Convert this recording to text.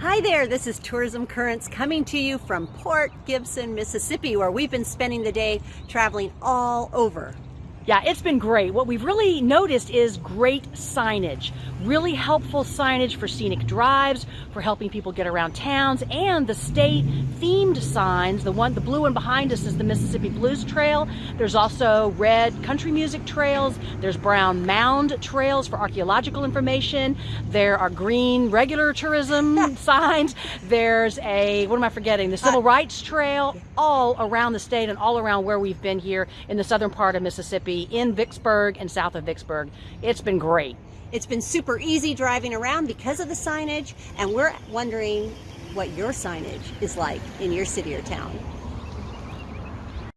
Hi there, this is Tourism Currents coming to you from Port Gibson, Mississippi, where we've been spending the day traveling all over. Yeah, it's been great. What we've really noticed is great signage. Really helpful signage for scenic drives, for helping people get around towns, and the state themed signs. The one, the blue one behind us is the Mississippi Blues Trail. There's also red country music trails. There's brown mound trails for archaeological information. There are green regular tourism signs. There's a, what am I forgetting? The Civil uh, Rights Trail all around the state and all around where we've been here in the southern part of Mississippi in Vicksburg and south of Vicksburg. It's been great. It's been super easy driving around because of the signage, and we're wondering what your signage is like in your city or town.